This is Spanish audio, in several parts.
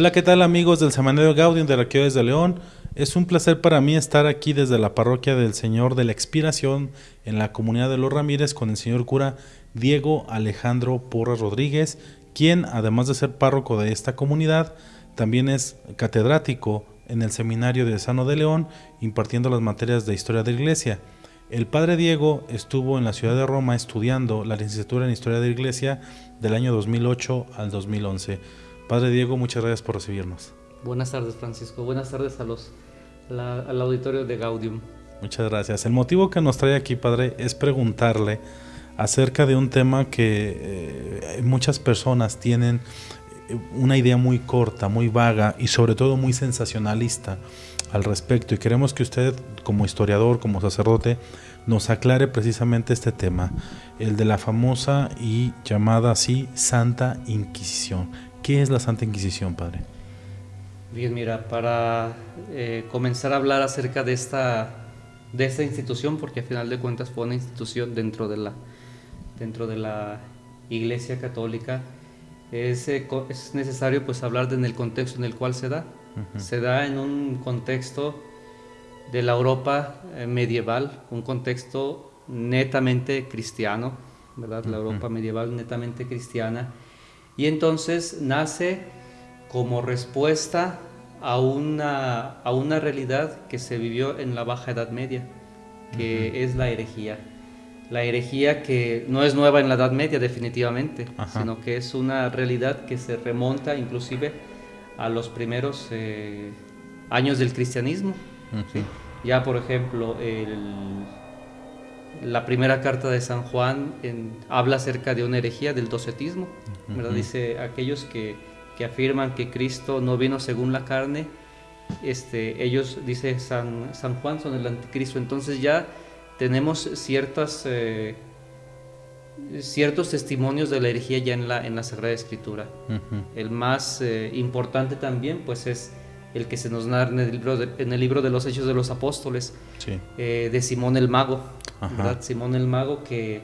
Hola, ¿qué tal amigos del Semanario Gaudium de la Arqueología de León? Es un placer para mí estar aquí desde la parroquia del Señor de la Expiración en la comunidad de los Ramírez con el señor cura Diego Alejandro Porras Rodríguez, quien además de ser párroco de esta comunidad, también es catedrático en el seminario de Sano de León impartiendo las materias de historia de la iglesia. El padre Diego estuvo en la ciudad de Roma estudiando la licenciatura en historia de la iglesia del año 2008 al 2011. Padre Diego, muchas gracias por recibirnos. Buenas tardes, Francisco. Buenas tardes a los, al auditorio de Gaudium. Muchas gracias. El motivo que nos trae aquí, Padre, es preguntarle acerca de un tema que eh, muchas personas tienen eh, una idea muy corta, muy vaga y sobre todo muy sensacionalista al respecto. Y queremos que usted, como historiador, como sacerdote, nos aclare precisamente este tema, el de la famosa y llamada así Santa Inquisición. ¿Qué es la Santa Inquisición, Padre? Bien, mira, para eh, comenzar a hablar acerca de esta, de esta institución, porque a final de cuentas fue una institución dentro de la, dentro de la Iglesia Católica, es, eh, es necesario pues hablar de en el contexto en el cual se da. Se da en un contexto de la Europa eh, medieval, un contexto netamente cristiano, ¿verdad? La Europa medieval netamente cristiana y entonces nace como respuesta a una, a una realidad que se vivió en la Baja Edad Media, que es la herejía. La herejía que no es nueva en la Edad Media definitivamente, sino que es una realidad que se remonta inclusive a los primeros eh, años del cristianismo. Ya por ejemplo, el, la primera carta de San Juan habla acerca de una herejía del docetismo, Dice aquellos que, afirman que Cristo no vino según la carne, este, ellos, dice San, San Juan, son el anticristo. Entonces ya tenemos ciertas, eh, ciertos testimonios de la herejía ya en la, en la Sagrada Escritura. El más eh, importante también pues es el que se nos narra en el libro de, en el libro de los Hechos de los Apóstoles, eh, de Simón el Mago. Simón el Mago que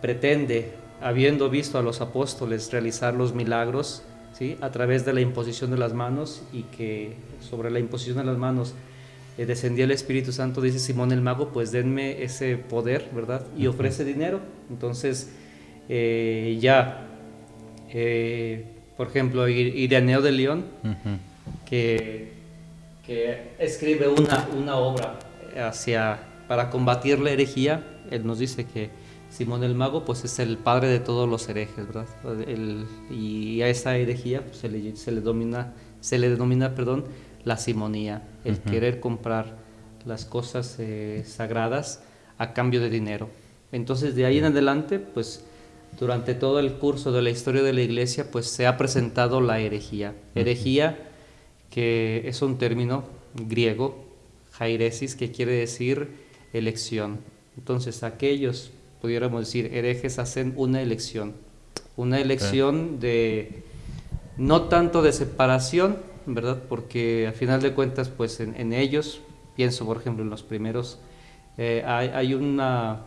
pretende, habiendo visto a los apóstoles realizar los milagros, ¿sí? a través de la imposición de las manos y que sobre la imposición de las manos eh, descendía el Espíritu Santo, dice Simón el Mago, pues denme ese poder, ¿verdad? Y ofrece dinero. Entonces, eh, ya, eh, por ejemplo, Ireneo de León, que, que, escribe una, una obra hacia para combatir la herejía, él nos dice que Simón el Mago pues es el padre de todos los herejes, ¿verdad? y a esa herejía pues, se, le, se, le, domina, se le denomina perdón, la simonía, el querer comprar las cosas eh, sagradas a cambio de dinero. Entonces de ahí en adelante pues durante todo el curso de la historia de la iglesia pues se ha presentado la herejía. Herejía que es un término griego, jairesis, que quiere decir elección. Entonces aquellos, pudiéramos decir, herejes hacen una elección, una elección de, no tanto de separación, ¿verdad? Porque a final de cuentas, pues en, ellos, pienso por ejemplo en los primeros, eh, hay, una,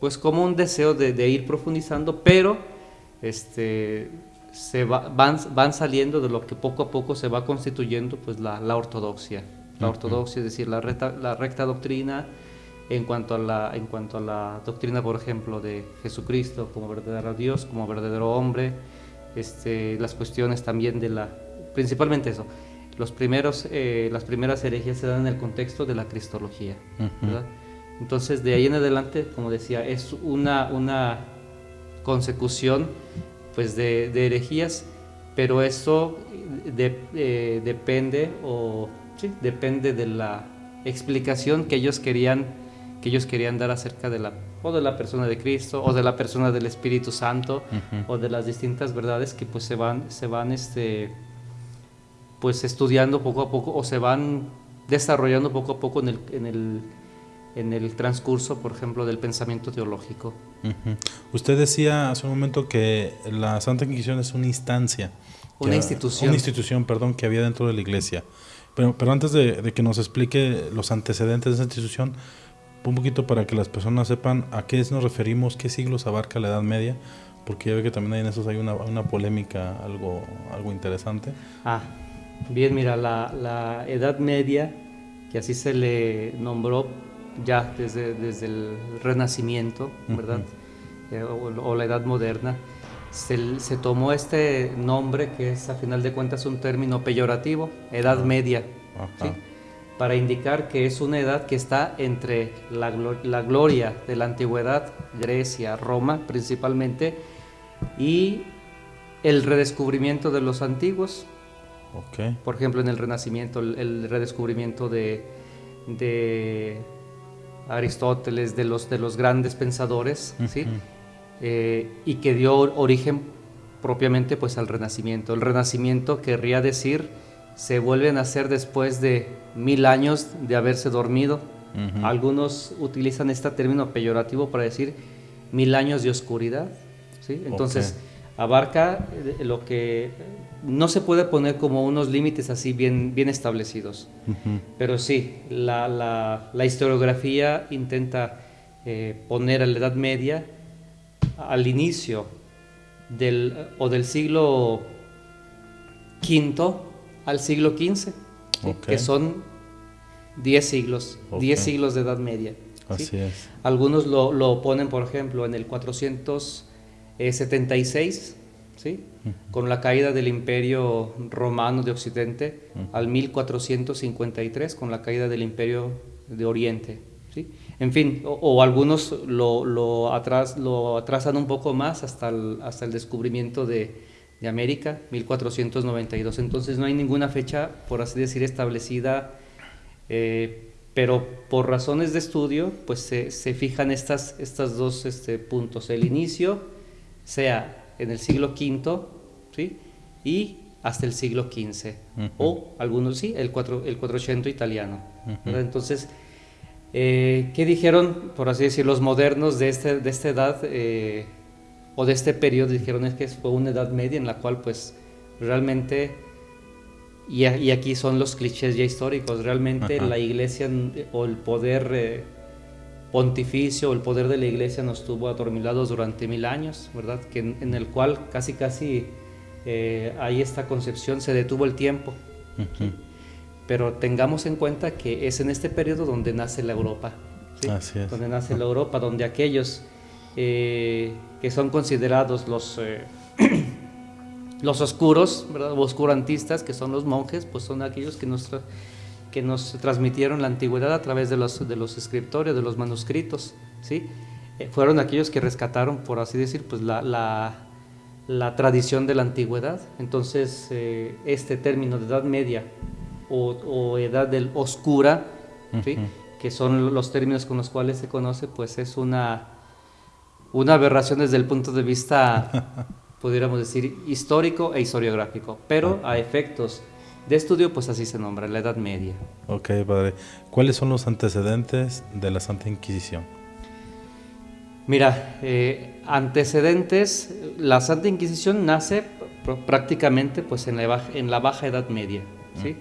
pues como un deseo de, ir profundizando, pero este, se van, van saliendo de lo que poco a poco se va constituyendo pues la, la ortodoxia la ortodoxia, es decir, la recta, la recta doctrina en cuanto, a la, en cuanto a la doctrina, por ejemplo, de Jesucristo como verdadero Dios, como verdadero hombre, este, las cuestiones también de la, principalmente eso, los primeros, eh, las primeras herejías se dan en el contexto de la cristología, Entonces, de ahí en adelante, como decía, es una, una consecución pues, de, de herejías, pero eso de, eh, depende o depende de la explicación que ellos querían que ellos querían dar acerca de la o de la persona de Cristo o de la persona del Espíritu Santo o de las distintas verdades que pues se van se van este pues estudiando poco a poco o se van desarrollando poco a poco en el, en el, en el transcurso, por ejemplo, del pensamiento teológico. Usted decía hace un momento que la Santa Inquisición es una instancia. Una institución. Una institución, perdón, que había dentro de la iglesia. Pero, pero antes de, que nos explique los antecedentes de esa institución, un poquito para que las personas sepan a qué nos referimos, qué siglos abarca la Edad Media, Porque ya ve que también en esos hay una, una polémica algo, algo interesante. Ah, bien, mira, la, la Edad Media, que así se le nombró ya desde, desde el Renacimiento, ¿verdad? Eh, o, la Edad Moderna, se, se, tomó este nombre que es a final de cuentas un término peyorativo, Edad Media, ¿sí? para indicar que es una edad que está entre la, la, gloria de la antigüedad, Grecia, Roma principalmente, y el redescubrimiento de los antiguos. Okay. Por ejemplo, en el Renacimiento, el, el redescubrimiento de, de Aristóteles, de los, de los grandes pensadores, ¿sí? Eh, y que dio origen propiamente pues al Renacimiento. El Renacimiento querría decir se vuelve a nacer después de mil años de haberse dormido. Algunos utilizan este término peyorativo para decir mil años de oscuridad. ¿sí? Entonces abarca eh, lo que no se puede poner como unos límites así bien, bien establecidos. Pero sí, la, la, historiografía intenta eh, poner a la Edad Media al inicio del, o del siglo V al siglo XV, que son 10 siglos, 10 siglos de Edad Media. Así es. Algunos lo, lo, ponen, por ejemplo, en el 476, ¿sí? con la caída del Imperio Romano de Occidente, al 1453, con la caída del Imperio de Oriente. ¿Sí? En fin, o, algunos lo, lo, atras, lo, atrasan un poco más hasta el, hasta el descubrimiento de, de, América, 1492. Entonces no hay ninguna fecha, por así decir, establecida, eh, pero por razones de estudio, pues se, se fijan estas, estas dos este, puntos. El inicio sea en el siglo V, ¿sí? Y hasta el siglo XV, o algunos sí, el, 4, el 400 italiano. Entonces, eh, ¿Qué dijeron, por así decir, los modernos de, este, de esta edad eh, o de este periodo? Dijeron es que fue una edad media en la cual pues realmente, y, y aquí son los clichés ya históricos, realmente la iglesia o el poder eh, pontificio o el poder de la iglesia nos tuvo adormilados durante mil años, ¿verdad? Que en, el cual casi casi hay esta concepción, se detuvo el tiempo. Pero tengamos en cuenta que es en este periodo donde nace la Europa. Así es. Donde nace la Europa, donde aquellos eh, que son considerados los, eh, los oscuros, ¿verdad? oscurantistas, que son los monjes, pues son aquellos que nos, que nos transmitieron la antigüedad a través de los, de los escritorios, de los manuscritos. ¿sí? Eh, fueron aquellos que rescataron, por así decir, pues la, la, la tradición de la antigüedad. Entonces, este término de Edad Media o, edad del oscura, que son los términos con los cuales se conoce, pues es una, una aberración desde el punto de vista, pudiéramos decir, histórico e historiográfico, pero a efectos de estudio, pues así se nombra, la Edad Media. Ok, padre. ¿Cuáles son los antecedentes de la Santa Inquisición? Mira, eh, antecedentes, la Santa Inquisición nace prácticamente pues en la, en la Baja Edad Media, ¿sí?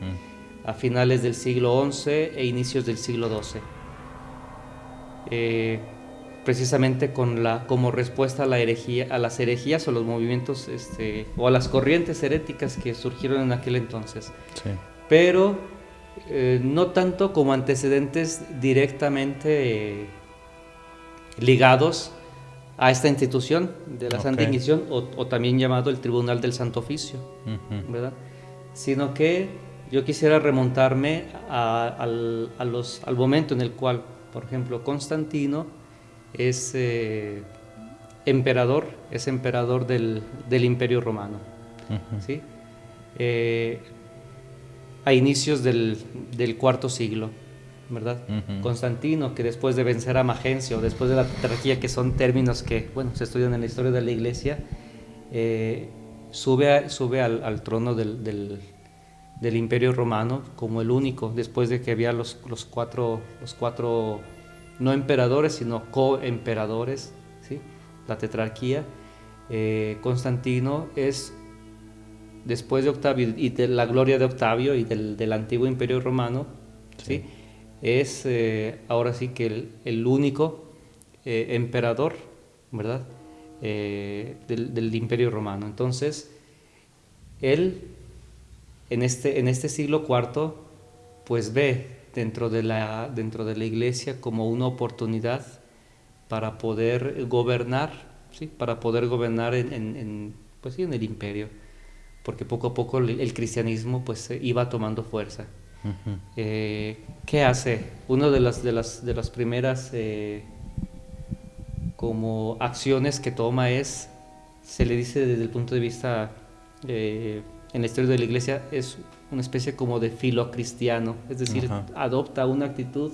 A finales del siglo XI e inicios del siglo XII. Eh, precisamente con la, como respuesta a, la herejía, a las herejías o los movimientos este, o a las corrientes heréticas que surgieron en aquel entonces. Pero eh, no tanto como antecedentes directamente eh, ligados a esta institución de la Santa Inquisición o, también llamado el Tribunal del Santo Oficio, ¿verdad? Sino que yo quisiera remontarme al, momento en el cual, por ejemplo, Constantino es eh, emperador, es emperador del, Imperio Romano. Eh, a inicios del, cuarto siglo, ¿verdad? Constantino, que después de vencer a Magencio, después de la tetrarquía, que son términos que, bueno, se estudian en la historia de la iglesia, eh, sube, sube al, trono del, del Imperio Romano como el único, después de que había los, los cuatro, los cuatro, no emperadores, sino coemperadores, ¿sí? la tetrarquía. Eh, Constantino es, después de Octavio y de la gloria de Octavio y del, del antiguo Imperio Romano, ¿sí? es eh, ahora sí que el, el único eh, emperador, ¿verdad? eh, del, imperio romano. Entonces, él en este, en este siglo IV, pues ve dentro de, la, dentro de la iglesia como una oportunidad para poder gobernar, ¿sí? para poder gobernar en, pues en el imperio, porque poco a poco el, cristianismo pues iba tomando fuerza. Eh, ¿Qué hace? Una de las, de las, de las primeras eh, como acciones que toma es, se le dice desde el punto de vista eh, en la historia de la iglesia, es una especie como de filo cristiano, es decir, adopta una actitud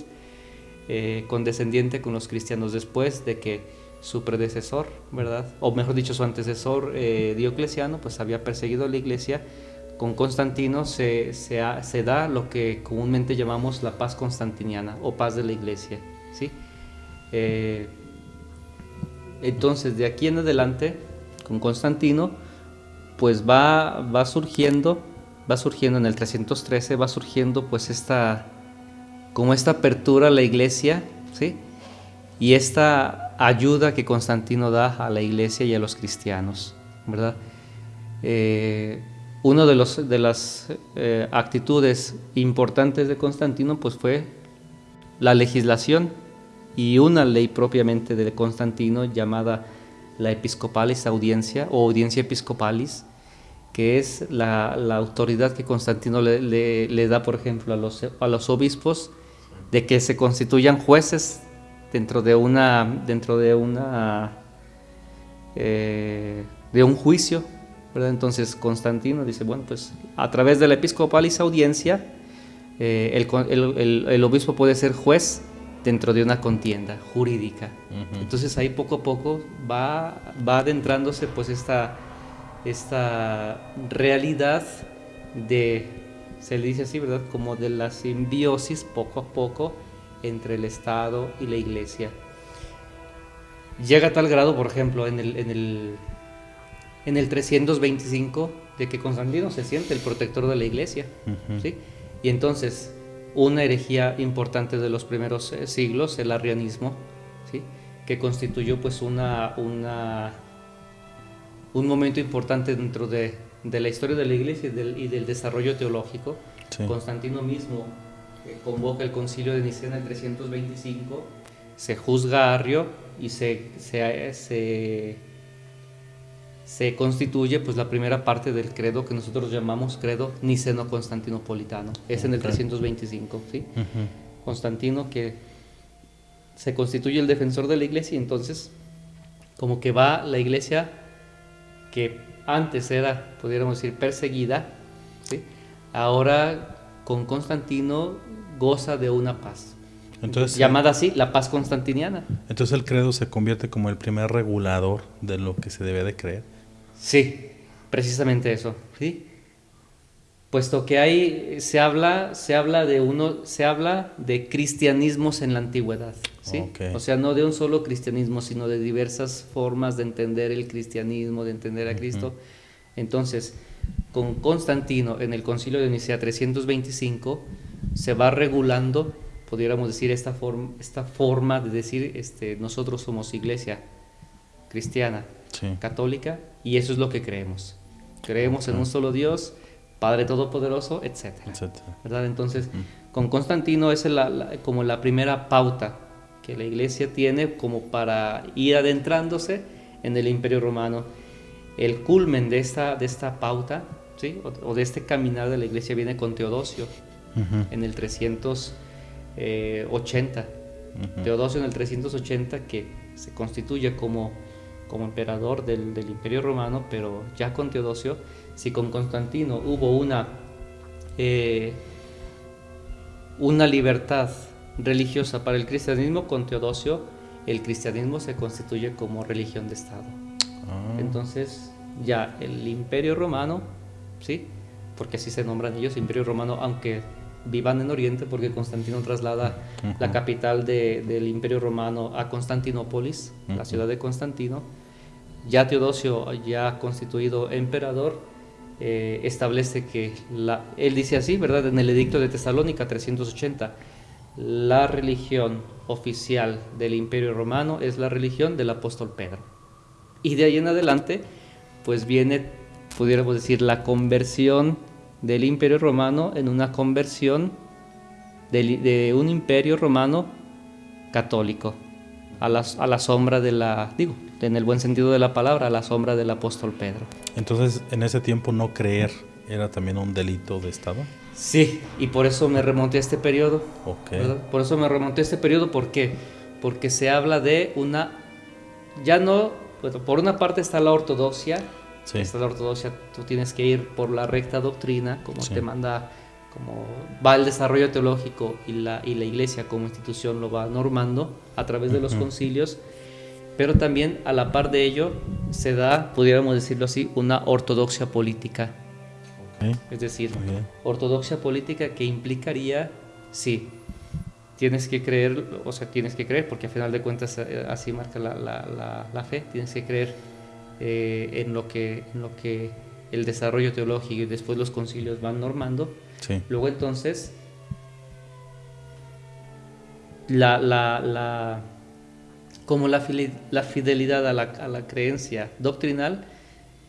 eh, condescendiente con los cristianos después de que su predecesor, ¿verdad? O mejor dicho, su antecesor eh, Diocleciano, pues había perseguido a la iglesia. Con Constantino se, se, se, da lo que comúnmente llamamos la paz constantiniana o paz de la iglesia, ¿sí? Entonces, de aquí en adelante, con Constantino, pues va, va surgiendo, va surgiendo en el 313, va surgiendo pues esta, como esta apertura a la iglesia, ¿sí? Y esta ayuda que Constantino da a la iglesia y a los cristianos, ¿verdad? Eh, una de, los, de las eh, actitudes importantes de Constantino pues fue la legislación, y una ley propiamente de Constantino llamada la Episcopalis Audiencia o Audiencia Episcopalis, que es la, autoridad que Constantino le, da, por ejemplo, a los, a los obispos de que se constituyan jueces dentro de una dentro de una eh, de un juicio entonces Constantino dice bueno pues a través de la episcopalis audiencia eh, el, el, obispo puede ser juez dentro de una contienda jurídica. Entonces ahí poco a poco va, va adentrándose pues esta, esta realidad de, se le dice así, ¿verdad? Como de la simbiosis poco a poco entre el Estado y la Iglesia. Llega a tal grado, por ejemplo, en el, en el, en el 325, de que Constantino se siente el protector de la Iglesia. ¿sí? Y entonces una herejía importante de los primeros eh, siglos, el arrianismo, ¿sí? que constituyó pues una, una, un momento importante dentro de, de, la historia de la iglesia y del, y del desarrollo teológico. Constantino mismo eh, convoca el concilio de Nicea en 325, se juzga a Arrio y se, se, se se constituye pues la primera parte del credo que nosotros llamamos credo niceno-constantinopolitano. Es en el 325, ¿sí? Constantino que se constituye el defensor de la iglesia y entonces como que va la iglesia que antes era, pudiéramos decir, perseguida, ¿sí? ahora con Constantino goza de una paz. Entonces, llamada así, la paz constantiniana. Entonces el credo se convierte como el primer regulador de lo que se debe de creer. Sí, precisamente eso, ¿sí? Puesto que ahí se habla, se habla de uno, se habla de cristianismos en la antigüedad, ¿sí? O sea, no de un solo cristianismo, sino de diversas formas de entender el cristianismo, de entender a Cristo. Entonces, con Constantino en el Concilio de Nicea 325 se va regulando, pudiéramos decir, esta, forma, esta forma de decir, este, nosotros somos iglesia cristiana, católica, y eso es lo que creemos. Creemos en un solo Dios, Padre Todopoderoso, etc. ¿verdad? Entonces, con Constantino es como la primera pauta que la iglesia tiene como para ir adentrándose en el imperio romano. El culmen de esta, de esta pauta, ¿sí? o, de este caminar de la iglesia viene con Teodosio en el 380. Teodosio en el 380 que se constituye como como emperador del, Imperio Romano, pero ya con Teodosio, si con Constantino hubo una, eh, una libertad religiosa para el cristianismo, con Teodosio el cristianismo se constituye como religión de Estado. Ah. Entonces ya el Imperio Romano, ¿sí? porque así se nombran ellos, Imperio Romano, aunque vivan en Oriente, porque Constantino traslada la capital del Imperio Romano a Constantinópolis, la ciudad de Constantino. Ya Teodosio, ya constituido emperador, eh, establece que, la, él dice así, ¿verdad? En el edicto de Tesalónica 380, la religión oficial del Imperio Romano es la religión del apóstol Pedro. Y de ahí en adelante, pues viene, pudiéramos decir, la conversión del imperio romano en una conversión de, un imperio romano católico, a la, a la sombra de la, digo, en el buen sentido de la palabra, a la sombra del apóstol Pedro. Entonces, en ese tiempo no creer era también un delito de Estado. Sí, y por eso me remonté a este periodo. Okay. Por eso me remonté a este periodo, ¿por qué? Porque se habla de una, ya no, por una parte está la ortodoxia, sí. está la ortodoxia, tú tienes que ir por la recta doctrina, como te manda, como va el desarrollo teológico y la, y la iglesia como institución lo va normando a través de los concilios, pero también a la par de ello se da, pudiéramos decirlo así, una ortodoxia política. Es decir, ortodoxia política que implicaría, sí, tienes que creer, o sea, tienes que creer, porque a final de cuentas eh, así marca la, la, la, fe, tienes que creer eh, en, lo que, en lo que el desarrollo teológico y después los concilios van normando. Luego entonces, la, la, como la, fidelidad a la, a la creencia doctrinal,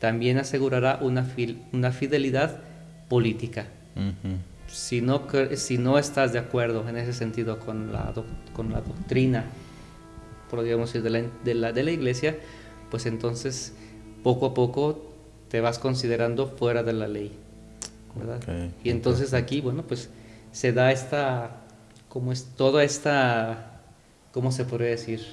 también asegurará una, una fidelidad política. si, no, si no estás de acuerdo en ese sentido con la, con la doctrina, podríamos decir, de la, de, la, de la iglesia, pues entonces poco a poco te vas considerando fuera de la ley. y entonces aquí, bueno, pues se da esta, como es toda esta, ¿cómo se podría decir?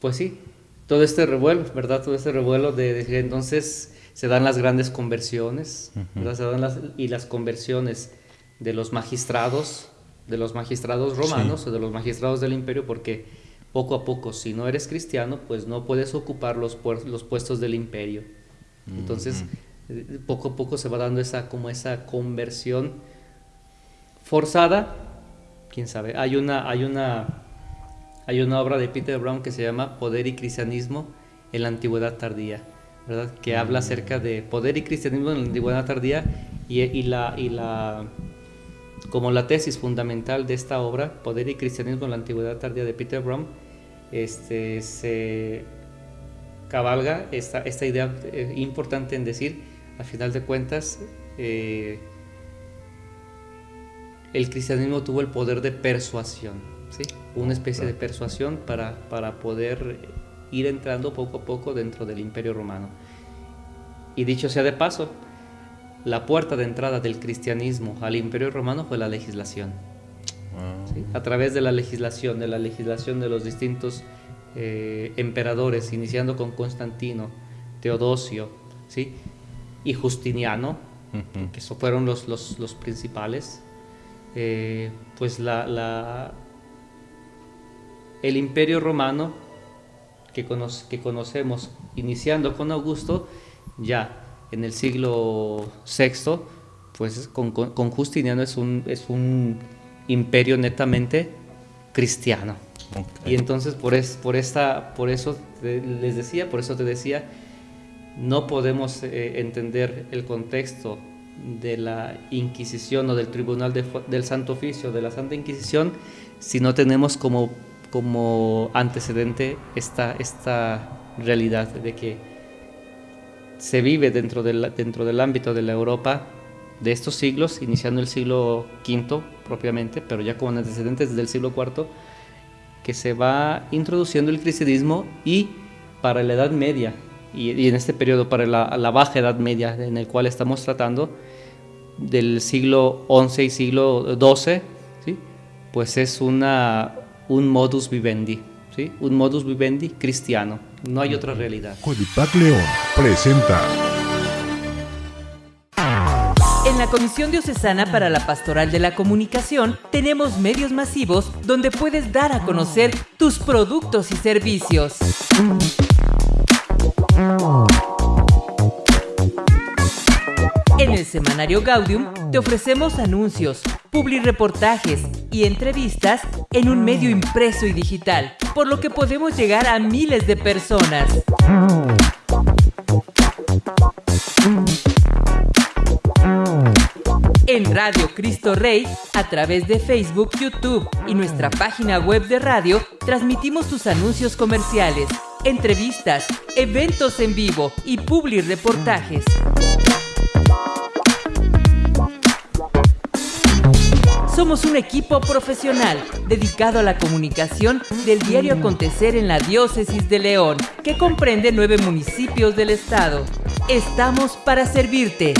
Pues sí, todo este revuelo, ¿verdad? Todo este revuelo de, entonces se dan las grandes conversiones, Se dan las, y las conversiones de los magistrados, de los magistrados romanos o de los magistrados del imperio, porque poco a poco, si no eres cristiano, pues no puedes ocupar los, los puestos del imperio. Entonces, eh, poco a poco se va dando esa, como esa conversión forzada, quién sabe. Hay una, hay una hay una obra de Peter Brown que se llama Poder y Cristianismo en la Antigüedad Tardía, ¿verdad? que habla acerca de poder y cristianismo en la Antigüedad Tardía y, la, y la, como la tesis fundamental de esta obra, Poder y Cristianismo en la Antigüedad Tardía de Peter Brown, este, se cabalga esta, esta idea eh, importante en decir, a final de cuentas, eh, el cristianismo tuvo el poder de persuasión una especie de persuasión para, para poder ir entrando poco a poco dentro del imperio romano. Y dicho sea de paso, la puerta de entrada del cristianismo al imperio romano fue la legislación. A través de la legislación, de la legislación de los distintos eh, emperadores, iniciando con Constantino, Teodosio ¿sí? y Justiniano, que fueron los, los, los principales, eh, pues la, la, el imperio romano que, que conocemos iniciando con Augusto, ya en el siglo VI, pues con, Justiniano es un, es un imperio netamente cristiano. Y entonces por, es, por, esta, por eso les decía, por eso te decía, no podemos eh, entender el contexto de la Inquisición o del Tribunal del Santo Oficio, de la Santa Inquisición, si no tenemos como como antecedente esta, esta realidad de que se vive dentro del, dentro del ámbito de la Europa de estos siglos, iniciando el siglo V propiamente, pero ya como antecedentes desde el siglo IV, que se va introduciendo el cristianismo y para la Edad Media, y, en este periodo para la, la, baja Edad Media en el cual estamos tratando, del siglo XI y siglo XII, ¿sí? pues es una, un modus vivendi, ¿sí? un modus vivendi cristiano. No hay otra realidad. Codipac León presenta. La Comisión Diocesana para la Pastoral de la Comunicación tenemos medios masivos donde puedes dar a conocer tus productos y servicios. En el semanario Gaudium te ofrecemos anuncios, reportajes y entrevistas en un medio impreso y digital, por lo que podemos llegar a miles de personas. En Radio Cristo Rey a través de Facebook, YouTube y nuestra página web de radio, transmitimos tus anuncios comerciales, entrevistas, eventos en vivo y publi reportajes. Somos un equipo profesional dedicado a la comunicación del diario acontecer en la diócesis de León, que comprende nueve municipios del estado. Estamos para servirte.